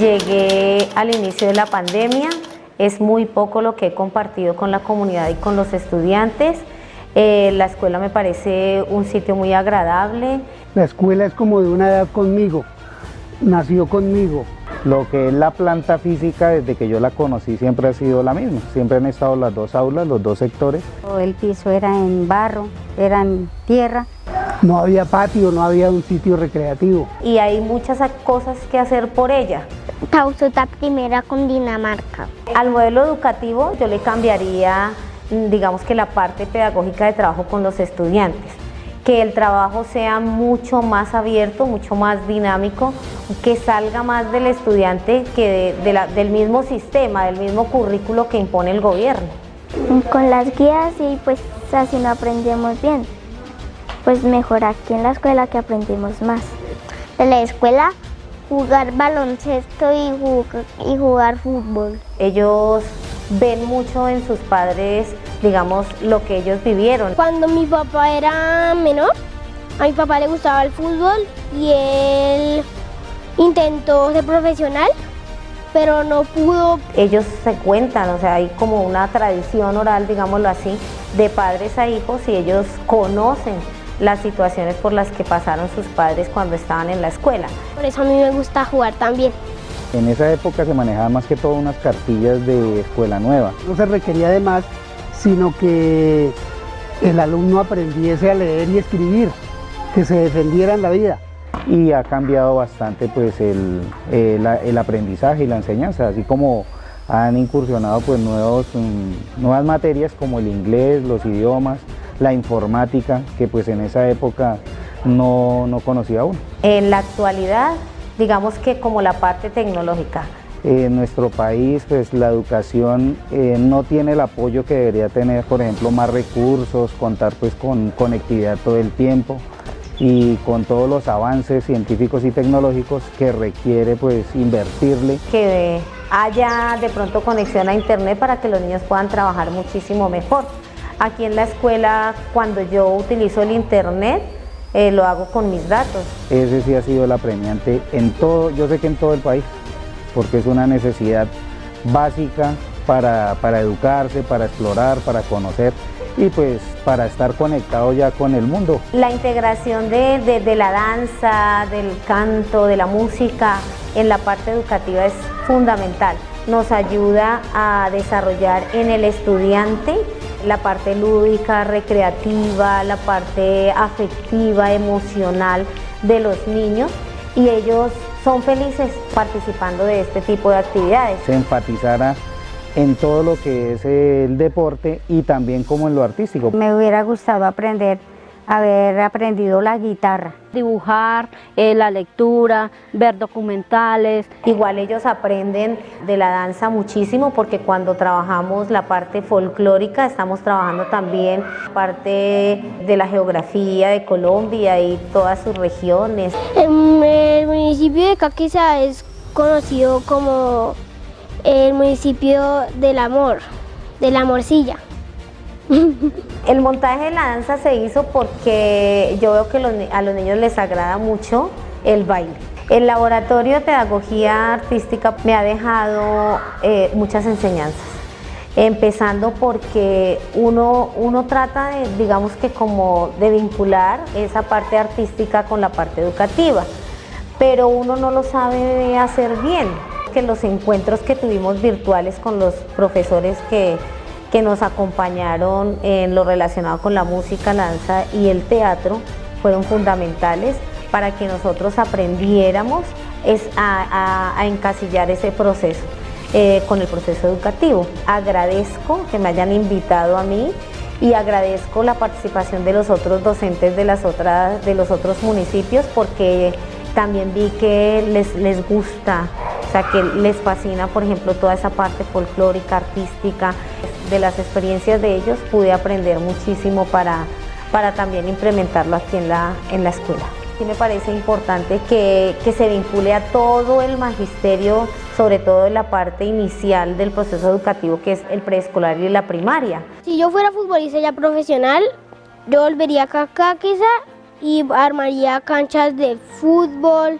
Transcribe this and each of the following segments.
Llegué al inicio de la pandemia, es muy poco lo que he compartido con la comunidad y con los estudiantes. Eh, la escuela me parece un sitio muy agradable. La escuela es como de una edad conmigo, nació conmigo. Lo que es la planta física, desde que yo la conocí, siempre ha sido la misma. Siempre han estado las dos aulas, los dos sectores. El piso era en barro, era en tierra. No había patio, no había un sitio recreativo. Y hay muchas cosas que hacer por ella. Pausuta primera con Dinamarca. Al modelo educativo yo le cambiaría, digamos que la parte pedagógica de trabajo con los estudiantes que el trabajo sea mucho más abierto, mucho más dinámico, que salga más del estudiante que del mismo sistema, del mismo currículo que impone el gobierno. Con las guías y pues así no aprendemos bien. Pues mejor aquí en la escuela que aprendemos más. En la escuela jugar baloncesto y jugar, y jugar fútbol. Ellos ven mucho en sus padres, digamos, lo que ellos vivieron. Cuando mi papá era menor, a mi papá le gustaba el fútbol y él intentó ser profesional, pero no pudo. Ellos se cuentan, o sea, hay como una tradición oral, digámoslo así, de padres a hijos y ellos conocen las situaciones por las que pasaron sus padres cuando estaban en la escuela. Por eso a mí me gusta jugar también. En esa época se manejaban más que todo unas cartillas de escuela nueva. No se requería de más, sino que el alumno aprendiese a leer y escribir, que se defendiera en la vida. Y ha cambiado bastante pues el, el, aprendizaje y la enseñanza, así como han incursionado pues nuevos, mm, nuevas materias como el inglés, los idiomas, la informática, que pues en esa época no, no conocía uno. En la actualidad digamos que como la parte tecnológica. En nuestro país pues la educación eh, no tiene el apoyo que debería tener, por ejemplo, más recursos, contar pues con conectividad todo el tiempo y con todos los avances científicos y tecnológicos que requiere pues invertirle. Que haya de pronto conexión a internet para que los niños puedan trabajar muchísimo mejor. Aquí en la escuela cuando yo utilizo el internet eh, lo hago con mis datos. Ese sí ha sido el apremiante en todo, yo sé que en todo el país, porque es una necesidad básica para, educarse, para explorar, para conocer y pues para estar conectado ya con el mundo. La integración de, de, la danza, del canto, de la música en la parte educativa es fundamental. Nos ayuda a desarrollar en el estudiante la parte lúdica, recreativa, la parte afectiva, emocional de los niños y ellos son felices participando de este tipo de actividades. Se enfatizara en todo lo que es el deporte y también como en lo artístico. Me hubiera gustado aprender haber aprendido la guitarra. Dibujar, eh, la lectura, ver documentales. Igual ellos aprenden de la danza muchísimo porque cuando trabajamos la parte folclórica estamos trabajando también parte de la geografía de Colombia y todas sus regiones. El, municipio de Caquiza es conocido como el municipio del amor, de la morcilla. El montaje de la danza se hizo porque yo veo que a los niños les agrada mucho el baile. El laboratorio de pedagogía artística me ha dejado eh, muchas enseñanzas, empezando porque uno, uno trata de, digamos que como de vincular esa parte artística con la parte educativa, pero uno no lo sabe hacer bien, que los encuentros que tuvimos virtuales con los profesores que que nos acompañaron en lo relacionado con la música, la danza y el teatro fueron fundamentales para que nosotros aprendiéramos a, encasillar ese proceso eh, con el proceso educativo. Agradezco que me hayan invitado a mí y agradezco la participación de los otros docentes de, las otras, de los otros municipios porque también vi que les, les gusta, o sea, que les fascina, por ejemplo, toda esa parte folclórica, artística, de las experiencias de ellos pude aprender muchísimo para, para también implementarlo aquí en la, en la escuela. Me parece importante que, que se vincule a todo el magisterio, sobre todo en la parte inicial del proceso educativo que es el preescolar y la primaria. Si yo fuera futbolista ya profesional, yo volvería acá quizá y armaría canchas de fútbol,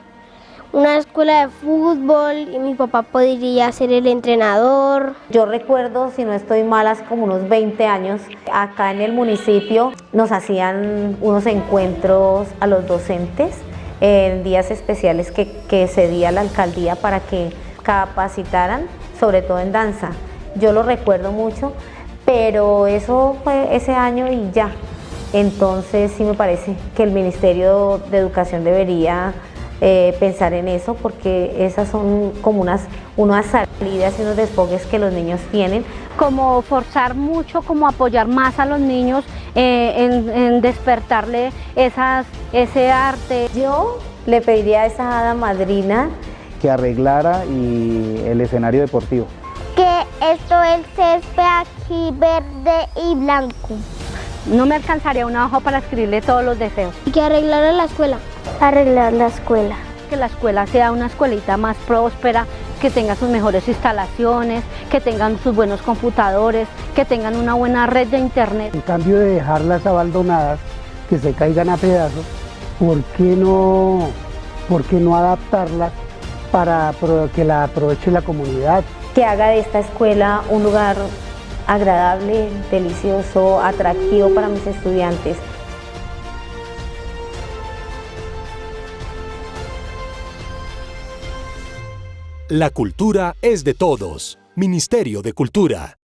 una escuela de fútbol y mi papá podría ser el entrenador. Yo recuerdo, si no estoy mal, hace como unos 20 años, acá en el municipio nos hacían unos encuentros a los docentes en días especiales que, que cedía la alcaldía para que capacitaran, sobre todo en danza. Yo lo recuerdo mucho, pero eso fue ese año y ya. Entonces sí me parece que el Ministerio de Educación debería eh, pensar en eso porque esas son como unas, unas salidas y unos desfogues que los niños tienen. Como forzar mucho, como apoyar más a los niños eh, en, en despertarle esas, ese arte. Yo le pediría a esa hada madrina que arreglara y el escenario deportivo. Que esto el césped aquí verde y blanco. No me alcanzaría una hoja para escribirle todos los deseos. Y que arreglara la escuela. Arreglar la escuela. Que la escuela sea una escuelita más próspera, que tenga sus mejores instalaciones, que tengan sus buenos computadores, que tengan una buena red de internet. En cambio de dejarlas abandonadas, que se caigan a pedazos, ¿por qué no, por qué no adaptarlas para que la aproveche la comunidad? Que haga de esta escuela un lugar agradable, delicioso, atractivo para mis estudiantes. La cultura es de todos. Ministerio de Cultura.